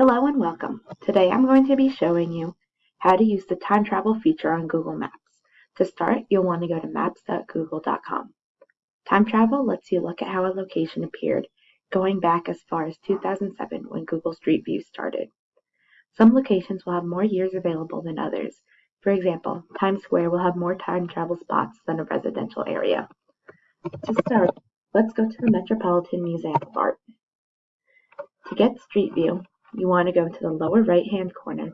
Hello and welcome. Today I'm going to be showing you how to use the time travel feature on Google Maps. To start, you'll want to go to maps.google.com. Time travel lets you look at how a location appeared going back as far as 2007 when Google Street View started. Some locations will have more years available than others. For example, Times Square will have more time travel spots than a residential area. To start, let's go to the Metropolitan Museum of Art. To get Street View, you want to go to the lower right hand corner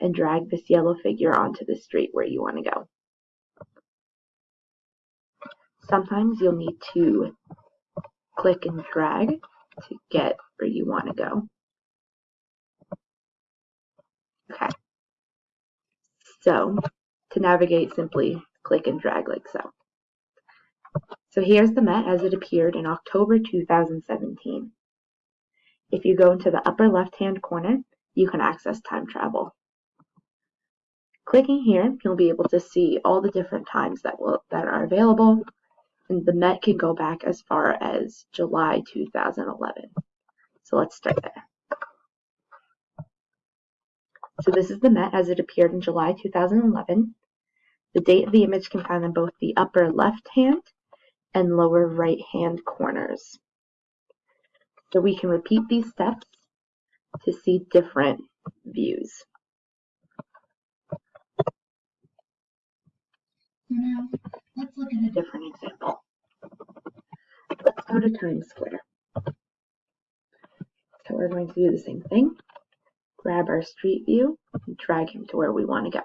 and drag this yellow figure onto the street where you want to go. Sometimes you'll need to click and drag to get where you want to go. Okay. So to navigate, simply click and drag like so. So here's the Met as it appeared in October 2017. If you go into the upper left-hand corner, you can access time travel. Clicking here, you'll be able to see all the different times that will that are available, and the Met can go back as far as July 2011. So let's start there. So this is the Met as it appeared in July 2011. The date of the image can find in both the upper left-hand and lower right-hand corners. So we can repeat these steps to see different views. So now let's look at a different example. Let's go to Times Square. So we're going to do the same thing. Grab our street view and drag him to where we want to go.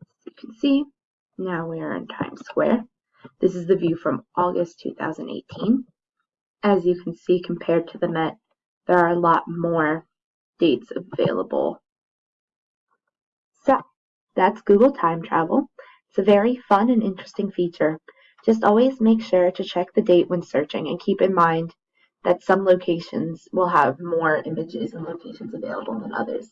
As you can see, now we are in Times Square. This is the view from August 2018. As you can see, compared to the Met, there are a lot more dates available. So, that's Google Time Travel. It's a very fun and interesting feature. Just always make sure to check the date when searching and keep in mind that some locations will have more images and locations available than others.